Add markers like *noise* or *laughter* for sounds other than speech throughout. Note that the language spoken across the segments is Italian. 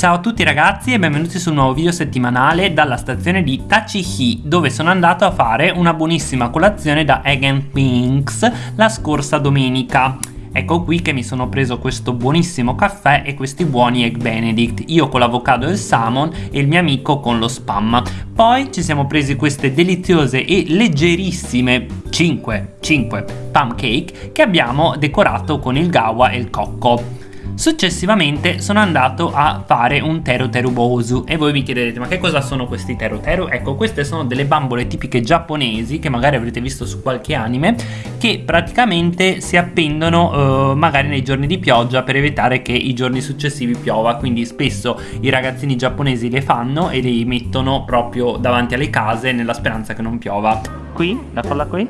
Ciao a tutti ragazzi e benvenuti sul nuovo video settimanale dalla stazione di Tachihi dove sono andato a fare una buonissima colazione da Egg Pinks la scorsa domenica. Ecco qui che mi sono preso questo buonissimo caffè e questi buoni Egg Benedict, io con l'avocado e il salmon e il mio amico con lo spam. Poi ci siamo presi queste deliziose e leggerissime 5, 5 pancake che abbiamo decorato con il gawa e il cocco. Successivamente sono andato a fare un teru bosu e voi vi chiederete ma che cosa sono questi teru teru? Ecco queste sono delle bambole tipiche giapponesi che magari avrete visto su qualche anime che praticamente si appendono eh, magari nei giorni di pioggia per evitare che i giorni successivi piova quindi spesso i ragazzini giapponesi le fanno e le mettono proprio davanti alle case nella speranza che non piova. Qui? La colla qui?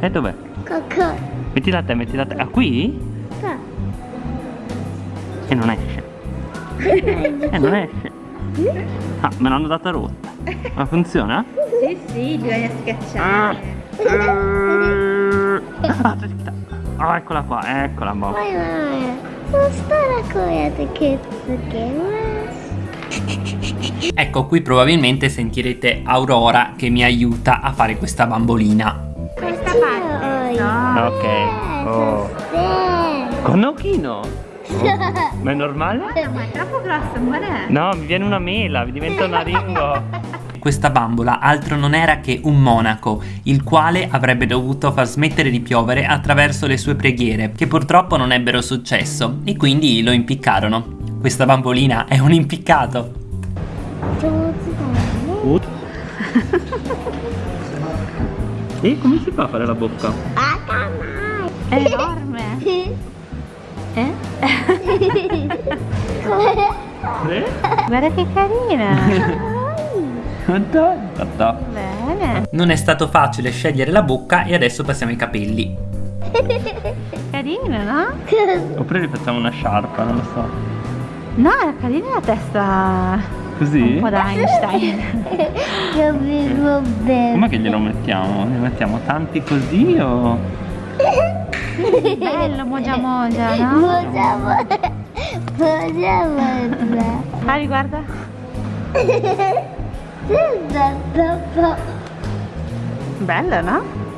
E dov'è? Mettila a te, mettila a te. Ah qui? E non esce. E non esce. Ah, me l'hanno data rotta. Ma funziona? Sì, sì, bisogna schiacciare. Ah. Ah, eccola qua, eccola boh. Vai, vai. Non stare con le che Ecco, qui probabilmente sentirete Aurora che mi aiuta a fare questa bambolina. Questa parte. No. Ok. Oh. Con Okino? Ma è normale? Ma è troppo grosso, amore. No, mi viene una mela, mi diventa una ringo. Questa bambola altro non era che un monaco, il quale avrebbe dovuto far smettere di piovere attraverso le sue preghiere, che purtroppo non ebbero successo, e quindi lo impiccarono. Questa bambolina è un impiccato. E come si fa a fare la bocca? È enorme. Eh? Guarda che carina. *laughs* Bene. Non è stato facile scegliere la bocca e adesso passiamo ai capelli. Carina, no? Oppure rifacciamo una sciarpa, non lo so. No, è carina la testa. Così? Un po' da Einstein. Io vivo bene. Com'è che glielo mettiamo? Ne mettiamo tanti così o... Bello, mogia mogia, no? Moja moja. Moja moja. Fai, guarda. *laughs* Bello, no?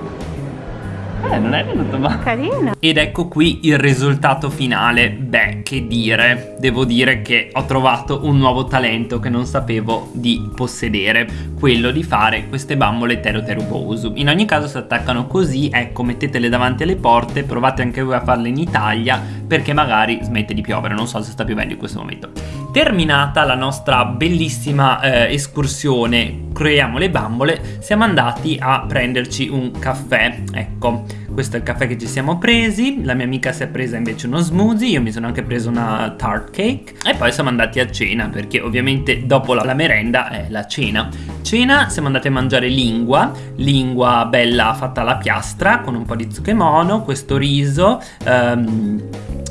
Eh, non è venuto male. Carino. Ed ecco qui il risultato finale. Beh, che dire, devo dire che ho trovato un nuovo talento che non sapevo di possedere, quello di fare queste bambole Teru Teru Bosu. In ogni caso si attaccano così, ecco, mettetele davanti alle porte, provate anche voi a farle in Italia, perché magari smette di piovere, non so se sta piovendo in questo momento. Terminata la nostra bellissima eh, escursione, creiamo le bambole, siamo andati a prenderci un caffè, ecco. Questo è il caffè che ci siamo presi, la mia amica si è presa invece uno smoothie, io mi sono anche preso una tart cake e poi siamo andati a cena perché ovviamente dopo la, la merenda è la cena. Cena siamo andati a mangiare lingua, lingua bella fatta alla piastra con un po' di zucchemono, questo riso, um,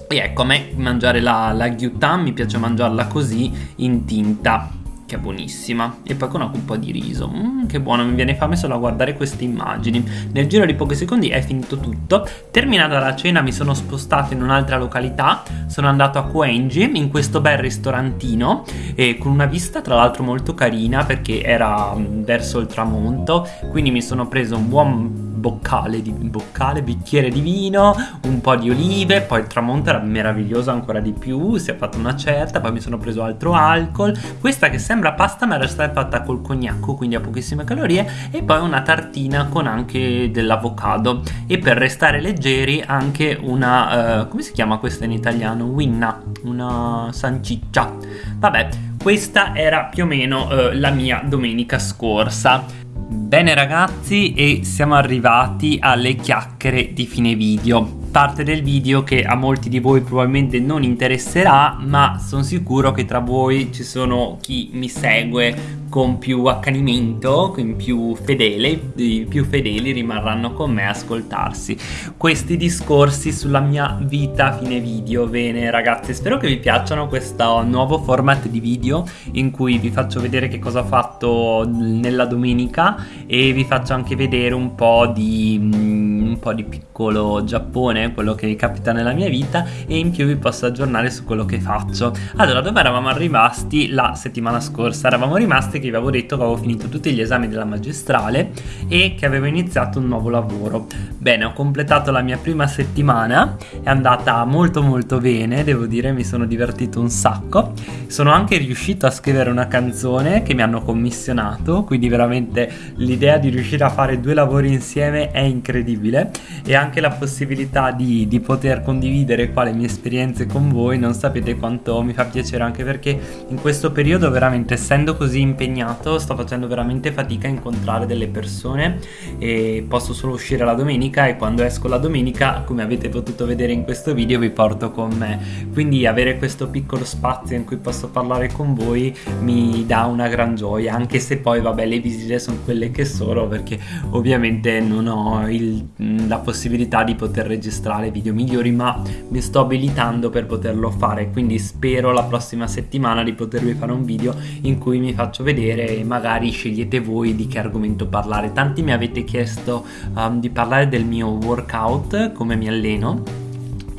e ecco a me mangiare la, la gyutan mi piace mangiarla così in tinta che è buonissima. E poi con un po' di riso. Mm, che buono mi viene fame solo a guardare queste immagini. Nel giro di pochi secondi è finito tutto. Terminata la cena mi sono spostato in un'altra località. Sono andato a Koenji in questo bel ristorantino e con una vista tra l'altro molto carina perché era mm, verso il tramonto. Quindi mi sono preso un buon boccale, di, boccale, bicchiere di vino, un po' di olive, poi il tramonto era meraviglioso ancora di più, si è fatta una certa, poi mi sono preso altro alcol, questa che sembra pasta ma era stata fatta col cognacco, quindi ha pochissime calorie, e poi una tartina con anche dell'avocado e per restare leggeri anche una, uh, come si chiama questa in italiano? Winna, una sanciccia. Vabbè, questa era più o meno uh, la mia domenica scorsa. Bene ragazzi e siamo arrivati alle chiacchiere di fine video. Parte del video che a molti di voi probabilmente non interesserà ma sono sicuro che tra voi ci sono chi mi segue con più accanimento, con più fedele, i più fedeli rimarranno con me a ascoltarsi questi discorsi sulla mia vita a fine video. Bene ragazzi, spero che vi piacciono questo nuovo format di video in cui vi faccio vedere che cosa ho fatto nella domenica e vi faccio anche vedere un po' di mm, un po' di piccolo Giappone, quello che capita nella mia vita e in più vi posso aggiornare su quello che faccio. Allora, dove eravamo rimasti la settimana scorsa? Eravamo rimasti che vi avevo detto che avevo finito tutti gli esami della magistrale e che avevo iniziato un nuovo lavoro. Bene, ho completato la mia prima settimana, è andata molto molto bene, devo dire, mi sono divertito un sacco. Sono anche riuscito a scrivere una canzone che mi hanno commissionato, quindi veramente l'idea di riuscire a fare due lavori insieme è incredibile e anche la possibilità di, di poter condividere qua le mie esperienze con voi, non sapete quanto mi fa piacere anche perché in questo periodo veramente essendo così impegnato impegnato, sto facendo veramente fatica a incontrare delle persone e posso solo uscire la domenica e quando esco la domenica, come avete potuto vedere in questo video, vi porto con me. Quindi avere questo piccolo spazio in cui posso parlare con voi mi dà una gran gioia, anche se poi vabbè le visite sono quelle che sono perché ovviamente non ho il, la possibilità di poter registrare video migliori, ma mi sto abilitando per poterlo fare, quindi spero la prossima settimana di potervi fare un video in cui mi faccio vedere vedere e magari scegliete voi di che argomento parlare. Tanti mi avete chiesto um, di parlare del mio workout, come mi alleno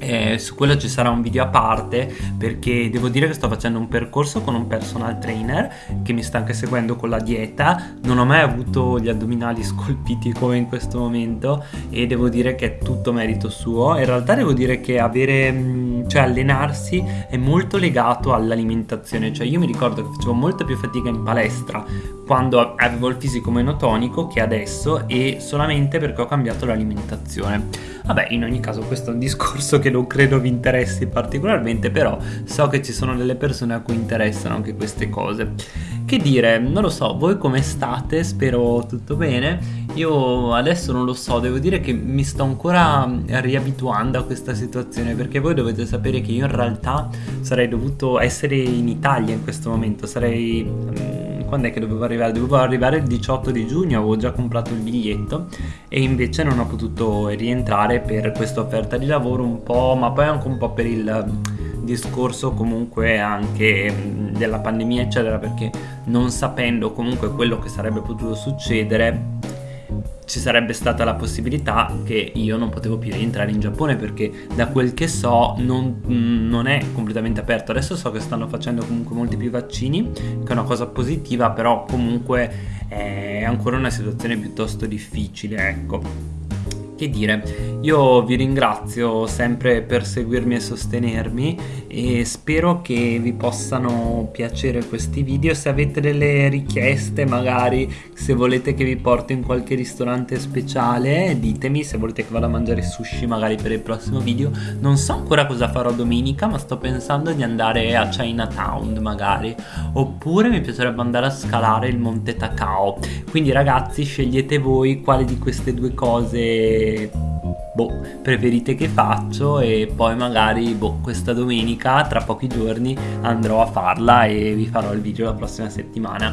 eh, su quello ci sarà un video a parte perché devo dire che sto facendo un percorso con un personal trainer che mi sta anche seguendo con la dieta. Non ho mai avuto gli addominali *laughs* scolpiti come in questo momento e devo dire che è tutto merito suo. In realtà devo dire che avere mm, cioè allenarsi è molto legato all'alimentazione. Cioè io mi ricordo che facevo molta più fatica in palestra quando avevo il fisico meno tonico che adesso e solamente perché ho cambiato l'alimentazione. Vabbè, in ogni caso questo è un discorso che non credo vi interessi particolarmente, però so che ci sono delle persone a cui interessano anche queste cose. Che dire, non lo so, voi come state? Spero tutto bene. Io adesso non lo so, devo dire che mi sto ancora riabituando a questa situazione perché voi dovete sapere che io in realtà sarei dovuto essere in Italia in questo momento, sarei mm, quando è che dovevo arrivare? Dovevo arrivare il 18 di giugno, avevo già comprato il biglietto e invece non ho potuto rientrare per questa offerta di lavoro un po', ma poi anche un po' per il discorso comunque anche della pandemia eccetera perché non sapendo comunque quello che sarebbe potuto succedere ci sarebbe stata la possibilità che io non potevo più rientrare in Giappone perché da quel che so non, non, è completamente aperto. Adesso so che stanno facendo comunque molti più vaccini, che è una cosa positiva, però comunque è ancora una situazione piuttosto difficile, ecco che dire, io vi ringrazio sempre per seguirmi e sostenermi e spero che vi possano piacere questi video. Se avete delle richieste, magari se volete che vi porto in qualche ristorante speciale, ditemi se volete che vada a mangiare sushi magari per il prossimo video. Non so ancora cosa farò domenica, ma sto pensando di andare a Chinatown magari. Oppure mi piacerebbe andare a scalare il Monte Takao. Quindi ragazzi, scegliete voi quale di queste due cose boh, preferite che faccio e poi magari boh, questa domenica tra pochi giorni andrò a farla e vi farò il video la prossima settimana